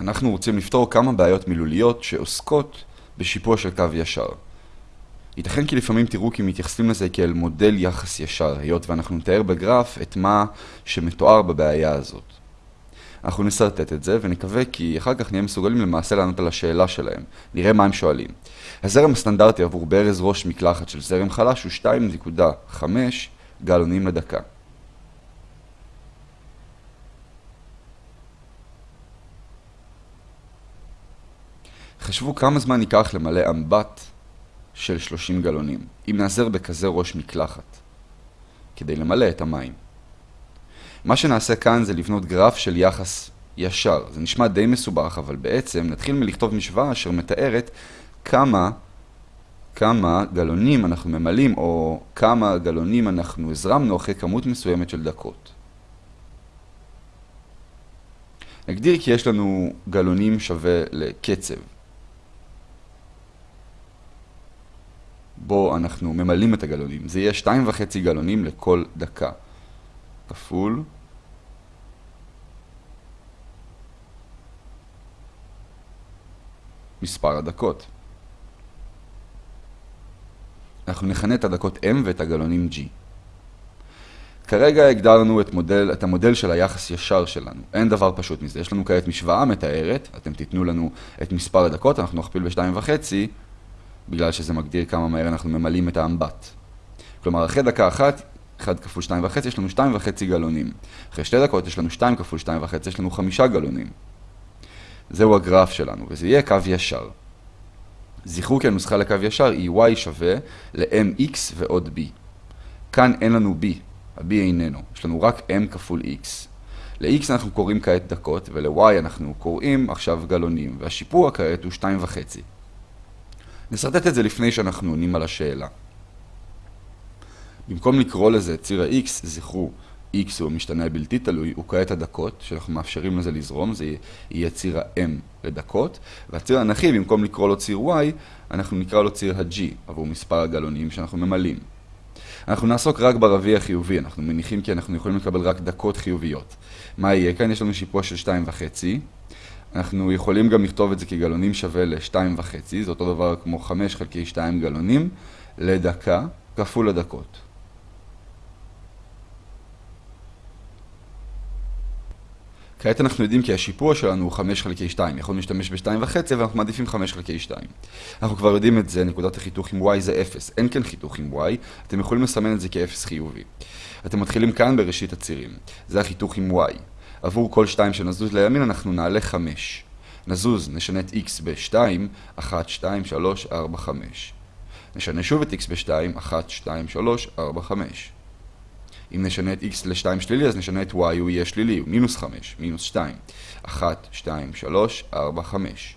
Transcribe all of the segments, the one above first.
אנחנו רוצים לפתור כמה בעיות מילוליות שעוסקות בשיפוע של קו ישר. ייתכן כי לפעמים תראו כי מתייחסים לזה כאל מודל יחס ישר, היות ואנחנו נתאר בגרף את מה שמתואר בבעיה הזאת. אנחנו נסרטט את זה ונקווה כי אחר כך נהיה מסוגלים למעשה לענות על השאלה שלהם. נראה מה הם שואלים. הזרם הסטנדרטי עבור ברז ראש מקלחת של זרם חלש הוא 2.5 גלונים לדקה. חשבו כמה זמן ייקח למלא אמבט של 30 גלונים, אם נעזר בכזה ראש מקלחת, כדי למלא את המים. מה שנעשה כאן זה לבנות גרף של יחס ישר. זה נשמע די מסובך, אבל בעצם נתחיל מלכתוב משוואה אשר מתארת כמה, כמה גלונים אנחנו ממלאים, או כמה גלונים אנחנו הזרמנו אחרי כמות מסוימת של דקות. נגדיר כי יש לנו גלונים שווה לקצב. בו אנחנו ממלאים את הגלונים. זה יהיה 2.5 גלונים לכל דקה. כפול מספר הדקות. אנחנו נכנה את הדקות M ואת הגלונים G. כרגע הגדרנו את, מודל, את המודל של היחס ישר שלנו. אין דבר פשוט מזה. יש לנו כעת משוואה מתארת, אתם תיתנו לנו את מספר הדקות, אנחנו נכפיל ב-2.5, בגלל שזה מגדיר כמה מהר אנחנו ממלאים את האמבט. כלומר, אחרי דקה אחת, 1 כפול 2.5, יש לנו 2.5 גלונים. אחרי שתי דקות יש לנו 2 כפול 2.5, יש לנו 5 גלונים. זהו הגרף שלנו, וזה יהיה קו ישר. זכרו כי הנוסחה לקו ישר היא y שווה ל-mx ועוד b. כאן אין לנו b, ה-b איננו, יש לנו רק m כפול x. ל-x אנחנו קוראים כעת דקות, ול-y אנחנו קוראים עכשיו גלונים, והשיפוע כעת הוא 2.5. נסרטט את זה לפני שאנחנו עונים על השאלה. במקום לקרוא לזה ציר ה-x, זכרו, x הוא משתנה בלתי תלוי, הוא כעת הדקות, שאנחנו מאפשרים לזה לזרום, זה יהיה ציר ה-m לדקות, והציר האנכי, במקום לקרוא לו ציר y, אנחנו נקרא לו ציר ה-g, עבור מספר הגלונים שאנחנו ממלאים. אנחנו נעסוק רק ברביע החיובי, אנחנו מניחים כי אנחנו יכולים לקבל רק דקות חיוביות. מה יהיה כאן? יש לנו שיפוע של 2.5. אנחנו יכולים גם לכתוב את זה כגלונים שווה ל-2.5, זה אותו דבר כמו 5 חלקי 2 גלונים לדקה כפול הדקות. כעת אנחנו יודעים כי השיפוע שלנו הוא 5 חלקי 2, יכולנו להשתמש ב-2.5 ואנחנו מעדיפים 5 חלקי 2. אנחנו כבר יודעים את זה, נקודת החיתוך עם y זה 0, אין כאן חיתוך עם y, אתם יכולים לסמן את זה כ-0 חיובי. אתם מתחילים כאן בראשית הצירים, זה החיתוך עם y. עבור כל 2 שנזוז לימין אנחנו נעלה 5. נזוז, נשנה את x ב-2, 1, 2, 3, 4, 5. נשנה שוב את x ב-2, 1, 2, 3, 4, 5. אם נשנה את x ל-2 שלילי, אז נשנה את y, הוא יהיה שלילי, הוא מינוס 5, מינוס 2. 1, 2, 3, 4, 5.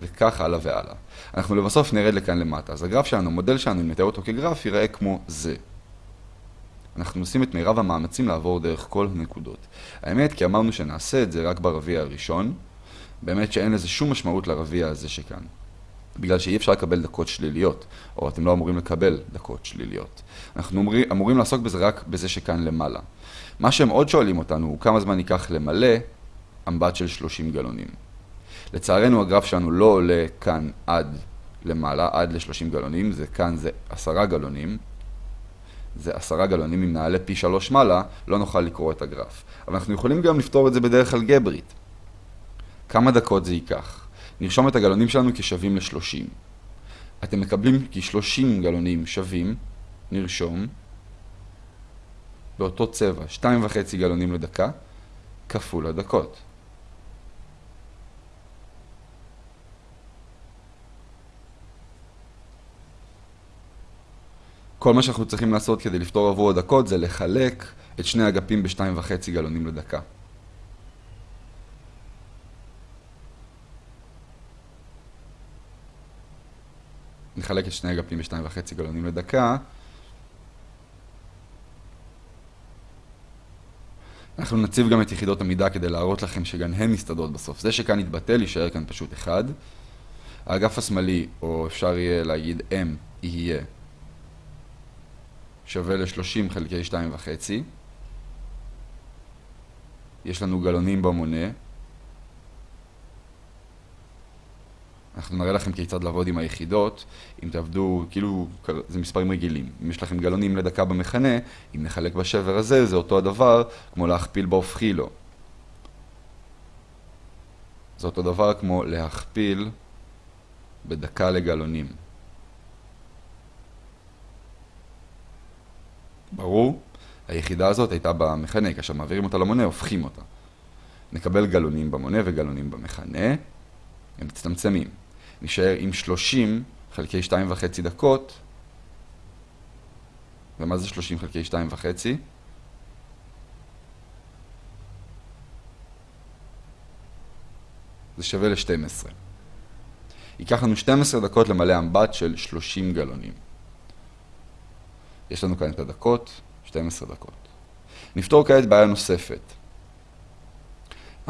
וכך הלאה והלאה. אנחנו לבסוף נרד לכאן למטה. אז הגרף שלנו, המודל שלנו, אם נתאר אותו כגרף, ייראה כמו זה. אנחנו עושים את מירב המאמצים לעבור דרך כל הנקודות. האמת, כי אמרנו שנעשה את זה רק ברביע הראשון, באמת שאין לזה שום משמעות לרביע הזה שכאן. בגלל שאי אפשר לקבל דקות שליליות, או אתם לא אמורים לקבל דקות שליליות. אנחנו אמורים, אמורים לעסוק בזה רק בזה שכאן למעלה. מה שהם עוד שואלים אותנו הוא כמה זמן ייקח למלא אמבט של 30 גלונים. לצערנו הגרף שלנו לא עולה כאן עד למעלה, עד ל-30 גלונים, זה כאן זה 10 גלונים. זה 10 גלונים, אם נעלה פי 3 מעלה, לא נוכל לקרוא את הגרף. אבל אנחנו יכולים גם לפתור את זה בדרך אלגברית. כמה דקות זה ייקח? נרשום את הגלונים שלנו כשווים ל-30. אתם מקבלים כ-30 גלונים שווים, נרשום, באותו צבע, 2.5 גלונים לדקה, כפול הדקות. כל מה שאנחנו צריכים לעשות כדי לפתור עבור הדקות זה לחלק את שני אגפים ב-2.5 גלונים לדקה. נחלק את שני אגפים בשתיים וחצי גלונים לדקה. אנחנו נציב גם את יחידות המידה כדי להראות לכם שגם הן מסתדרות בסוף. זה שכאן יתבטל, יישאר כאן פשוט אחד. האגף השמאלי, או אפשר יהיה להגיד M, יהיה שווה ל-30 חלקי 2.5. יש לנו גלונים במונה. אנחנו נראה לכם כיצד לעבוד עם היחידות, אם תעבדו, כאילו, זה מספרים רגילים. אם יש לכם גלונים לדקה במכנה, אם נחלק בשבר הזה, זה אותו הדבר כמו להכפיל בהופכי לו. זה אותו דבר כמו להכפיל בדקה לגלונים. ברור? היחידה הזאת הייתה במכנה, כאשר מעבירים אותה למונה, הופכים אותה. נקבל גלונים במונה וגלונים במכנה, הם מצטמצמים. נשאר עם 30 חלקי 2.5 דקות, ומה זה 30 חלקי 2.5? זה שווה ל-12. ייקח לנו 12 דקות למלא אמבט של 30 גלונים. יש לנו כאן את הדקות, 12 דקות. נפתור כעת בעיה נוספת.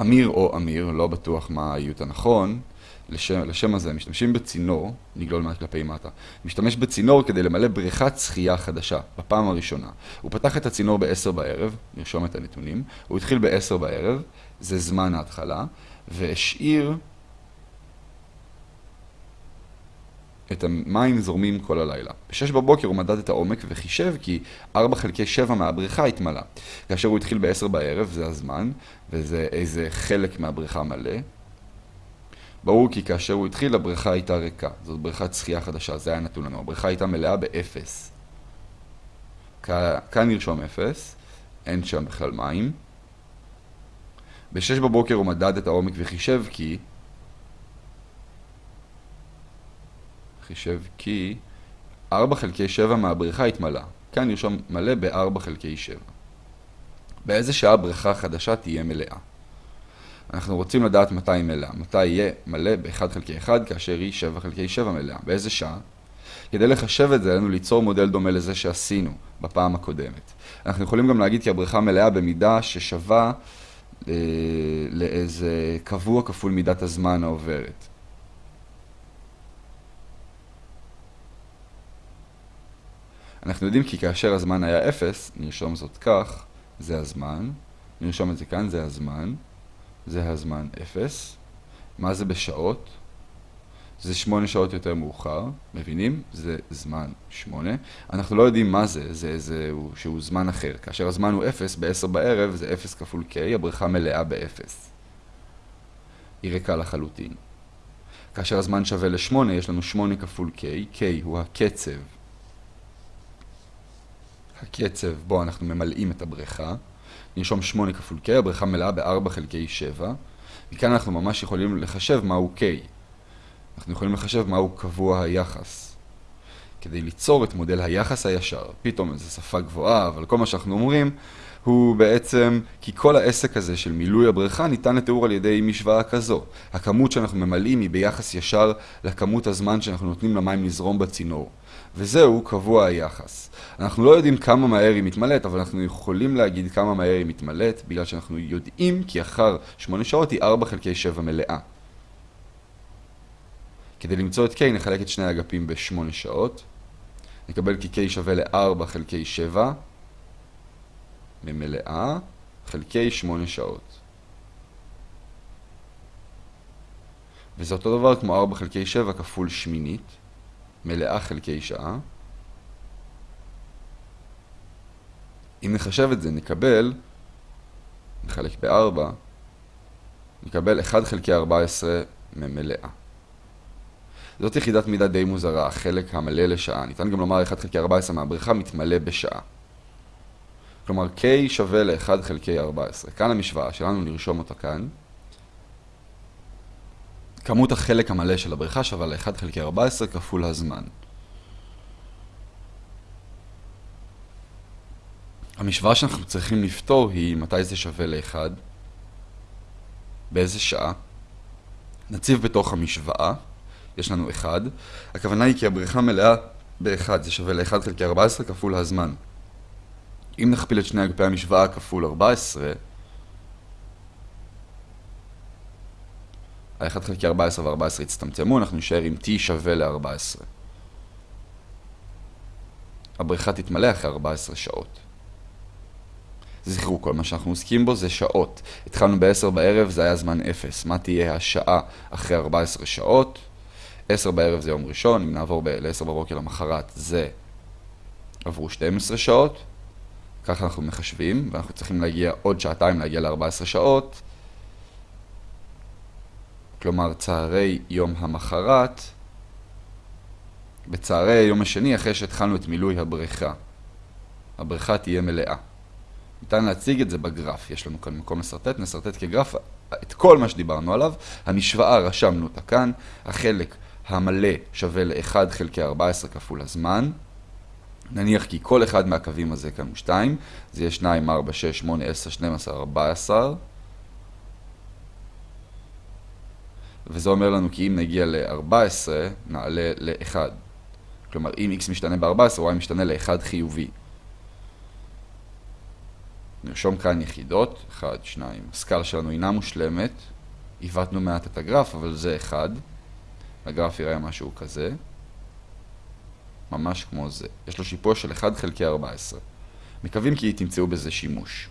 אמיר או אמיר, לא בטוח מה האיות הנכון, לשם, לשם הזה משתמשים בצינור, נגלול מעט כלפי מטה, משתמש בצינור כדי למלא בריכת שחייה חדשה, בפעם הראשונה. הוא פתח את הצינור ב-10 בערב, נרשום את הנתונים, הוא התחיל ב-10 בערב, זה זמן ההתחלה, והשאיר את המים זורמים כל הלילה. ב-6 בבוקר הוא מדד את העומק וחישב כי 4 חלקי 7 מהבריכה התמלא. כאשר הוא התחיל ב-10 בערב, זה הזמן, וזה איזה חלק מהבריכה מלא. ברור כי כאשר הוא התחיל, הבריכה הייתה ריקה. זאת בריכת שחייה חדשה, זה היה נתון לנו. הבריכה הייתה מלאה ב-0. כאן נרשום 0, אין שם בכלל מים. ב-6 בבוקר הוא מדד את העומק וחישב כי חישב כי 4 חלקי 7 מהבריכה התמלא. כאן נרשום מלא ב-4 חלקי 7. באיזה שעה בריכה חדשה תהיה מלאה? אנחנו רוצים לדעת מתי היא מלאה. מתי יהיה מלא ב-1 חלקי 1 כאשר היא 7 חלקי 7 מלאה. באיזה שעה? כדי לחשב את זה, עלינו ליצור מודל דומה לזה שעשינו בפעם הקודמת. אנחנו יכולים גם להגיד כי הבריכה מלאה במידה ששווה אה, לאיזה קבוע כפול מידת הזמן העוברת. אנחנו יודעים כי כאשר הזמן היה 0, נרשום זאת כך, זה הזמן, נרשום את זה כאן, זה הזמן, זה הזמן 0. מה זה בשעות? זה 8 שעות יותר מאוחר, מבינים? זה זמן 8. אנחנו לא יודעים מה זה, זה איזה שהוא זמן אחר. כאשר הזמן הוא 0, ב-10 בערב זה 0 כפול k, הבריכה מלאה ב-0. היא ריקה לחלוטין. כאשר הזמן שווה ל-8, יש לנו 8 כפול k, k הוא הקצב הקצב בו אנחנו ממלאים את הבריכה. נרשום 8 כפול K, הבריכה מלאה ב-4 חלקי 7. מכאן אנחנו ממש יכולים לחשב מהו K. אנחנו יכולים לחשב מהו קבוע היחס. כדי ליצור את מודל היחס הישר. פתאום איזו שפה גבוהה, אבל כל מה שאנחנו אומרים הוא בעצם כי כל העסק הזה של מילוי הבריכה ניתן לתיאור על ידי משוואה כזו. הכמות שאנחנו ממלאים היא ביחס ישר לכמות הזמן שאנחנו נותנים למים לזרום בצינור. וזהו קבוע היחס. אנחנו לא יודעים כמה מהר היא מתמלאת, אבל אנחנו יכולים להגיד כמה מהר היא מתמלאת, בגלל שאנחנו יודעים כי אחר 8 שעות היא 4 חלקי 7 מלאה. כדי למצוא את K נחלק את שני האגפים ב-8 שעות. נקבל כי K שווה ל-4 חלקי 7 ממלאה חלקי 8 שעות. וזה אותו דבר כמו 4 חלקי 7 כפול שמינית. מלאה חלקי שעה. אם נחשב את זה, נקבל, נחלק ב-4, נקבל 1 חלקי 14 ממלאה. זאת יחידת מידה די מוזרה, החלק המלא לשעה. ניתן גם לומר 1 חלקי 14 מהבריכה מתמלא בשעה. כלומר, K שווה ל-1 חלקי 14. כאן המשוואה שלנו, נרשום אותה כאן. כמות החלק המלא של הבריכה שווה ל-1 חלקי 14 כפול הזמן. המשוואה שאנחנו צריכים לפתור היא מתי זה שווה ל-1, באיזה שעה. נציב בתוך המשוואה, יש לנו 1. הכוונה היא כי הבריכה מלאה ב-1, זה שווה ל-1 חלקי 14 כפול הזמן. אם נכפיל את שני אגפי המשוואה כפול 14, ה-1 חלקי 14 ו-14 יצטמצמו, אנחנו נשאר עם t שווה ל-14. הבריכה תתמלא אחרי 14 שעות. זכרו, כל מה שאנחנו עוסקים בו זה שעות. התחלנו ב-10 בערב, זה היה זמן 0. מה תהיה השעה אחרי 14 שעות? 10 בערב זה יום ראשון, אם נעבור ל-10 בבוקר למחרת זה עברו 12 שעות, ככה אנחנו מחשבים, ואנחנו צריכים להגיע עוד שעתיים להגיע ל-14 שעות, כלומר צהרי יום המחרת, בצהרי יום השני אחרי שהתחלנו את מילוי הבריכה. הבריכה תהיה מלאה. ניתן להציג את זה בגרף, יש לנו כאן מקום לסרטט, נסרטט כגרף את כל מה שדיברנו עליו. המשוואה רשמנו אותה כאן, החלק המלא שווה ל-1 חלקי 14 כפול הזמן. נניח כי כל אחד מהקווים הזה כאן הוא 2, זה יהיה 2, 4, 6, 8, 10, 12, 14. וזה אומר לנו כי אם נגיע ל-14, נעלה ל-1. כלומר, אם x משתנה ב-14, y משתנה ל-1 חיובי. נרשום כאן יחידות, 1, 2. הסקאלה שלנו אינה מושלמת, עיוותנו מעט את הגרף, אבל זה 1. הגרף יראה משהו כזה. ממש כמו זה. יש לו שיפוע של 1 חלקי 14. מקווים כי תמצאו בזה שימוש.